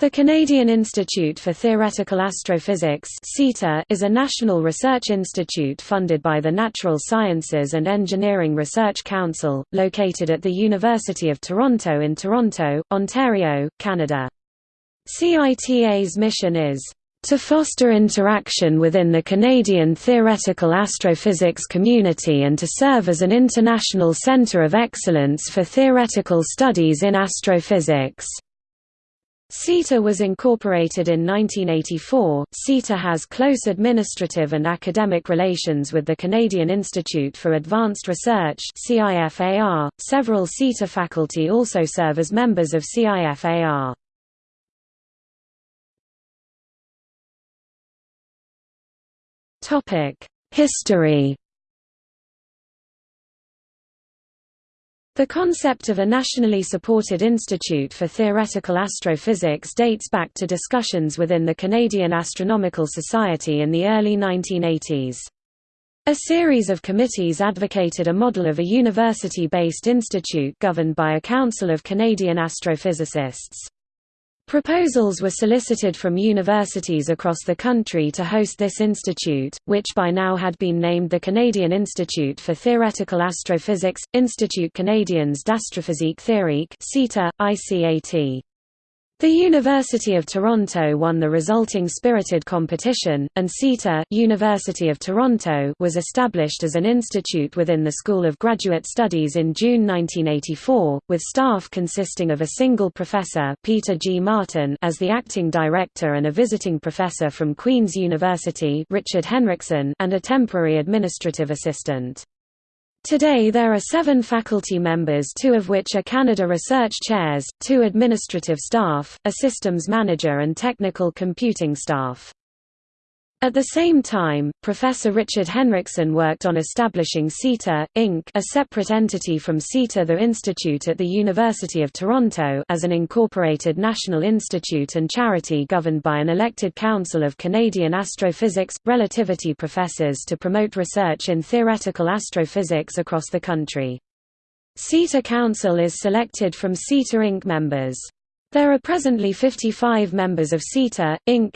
The Canadian Institute for Theoretical Astrophysics is a national research institute funded by the Natural Sciences and Engineering Research Council, located at the University of Toronto in Toronto, Ontario, Canada. CITA's mission is to foster interaction within the Canadian theoretical astrophysics community and to serve as an international centre of excellence for theoretical studies in astrophysics. CITA was incorporated in 1984. CITA has close administrative and academic relations with the Canadian Institute for Advanced Research (CIFAR). Several CITA faculty also serve as members of CIFAR. Topic: History The concept of a nationally supported institute for theoretical astrophysics dates back to discussions within the Canadian Astronomical Society in the early 1980s. A series of committees advocated a model of a university-based institute governed by a council of Canadian astrophysicists. Proposals were solicited from universities across the country to host this institute, which by now had been named the Canadian Institute for Theoretical Astrophysics, Institut Canadien d'Astrophysique Théorique ICAT. The University of Toronto won the resulting spirited competition, and CITA University of Toronto was established as an institute within the School of Graduate Studies in June 1984, with staff consisting of a single professor Peter G. Martin as the acting director and a visiting professor from Queen's University Richard Henriksen and a temporary administrative assistant. Today there are seven faculty members two of which are Canada Research Chairs, two administrative staff, a systems manager and technical computing staff. At the same time, Professor Richard Henriksen worked on establishing CITA, Inc. a separate entity from CITA the Institute at the University of Toronto as an incorporated national institute and charity governed by an elected council of Canadian astrophysics, relativity professors to promote research in theoretical astrophysics across the country. CITA Council is selected from CITA Inc. members. There are presently 55 members of CITA, Inc.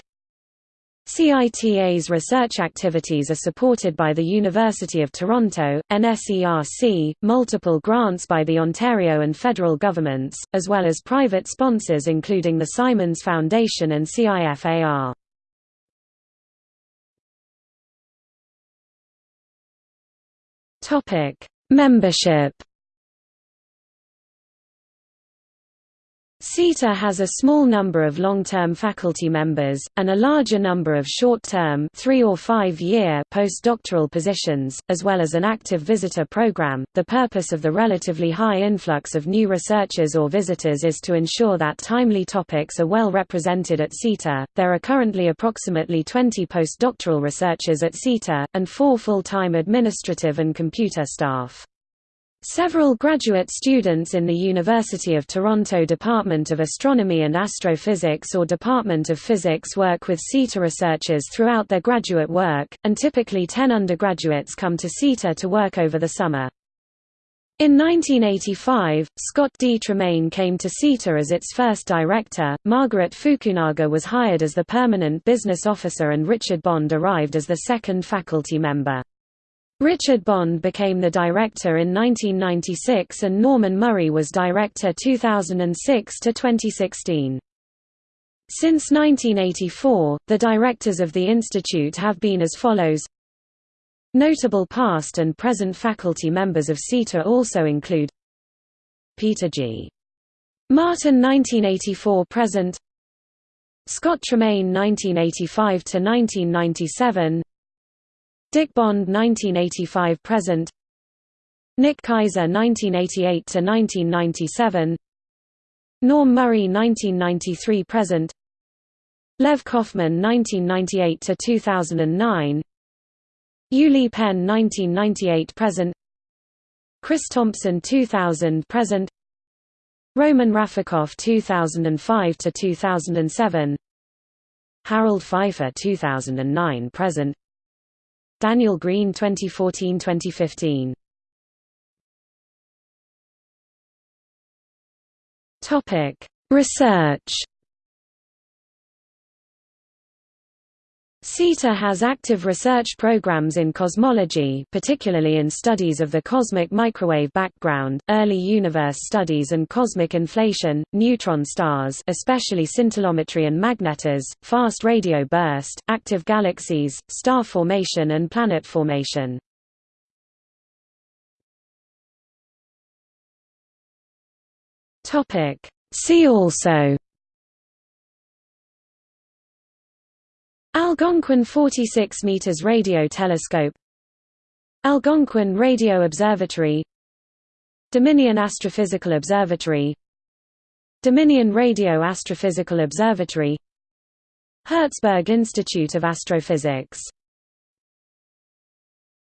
CITA's research activities are supported by the University of Toronto, NSERC, multiple grants by the Ontario and federal governments, as well as private sponsors including the Simons Foundation and CIFAR. Membership CITA has a small number of long-term faculty members, and a larger number of short-term three or five-year postdoctoral positions, as well as an active visitor program. The purpose of the relatively high influx of new researchers or visitors is to ensure that timely topics are well represented at CITA. There are currently approximately 20 postdoctoral researchers at CITA, and four full-time administrative and computer staff. Several graduate students in the University of Toronto Department of Astronomy and Astrophysics or Department of Physics work with CITA researchers throughout their graduate work, and typically 10 undergraduates come to CITA to work over the summer. In 1985, Scott D. Tremaine came to CITA as its first director, Margaret Fukunaga was hired as the permanent business officer and Richard Bond arrived as the second faculty member. Richard Bond became the director in 1996 and Norman Murray was director 2006 to 2016. Since 1984, the directors of the institute have been as follows Notable past and present faculty members of CITA also include Peter G. Martin 1984–present Scott Tremaine 1985–1997 Dick Bond 1985 present. Nick Kaiser 1988 to 1997 Norm Murray 1993 present. Lev Kofman 1998 to 2009 Ue-Li Pen 1998 present. Chris Thompson 2000 present. Roman Rafikov 2005 to 2007 Harald Pfeiffer 2009 present Daniel Green 2014-2015 Topic: Research CITA has active research programs in cosmology particularly in studies of the cosmic microwave background, early universe studies and cosmic inflation, neutron stars especially scintillometry and magnetars, fast radio burst, active galaxies, star formation and planet formation. See also Algonquin 46 meters radio telescope Algonquin Radio Observatory Dominion Astrophysical Observatory Dominion Radio Astrophysical Observatory Herzberg Institute of Astrophysics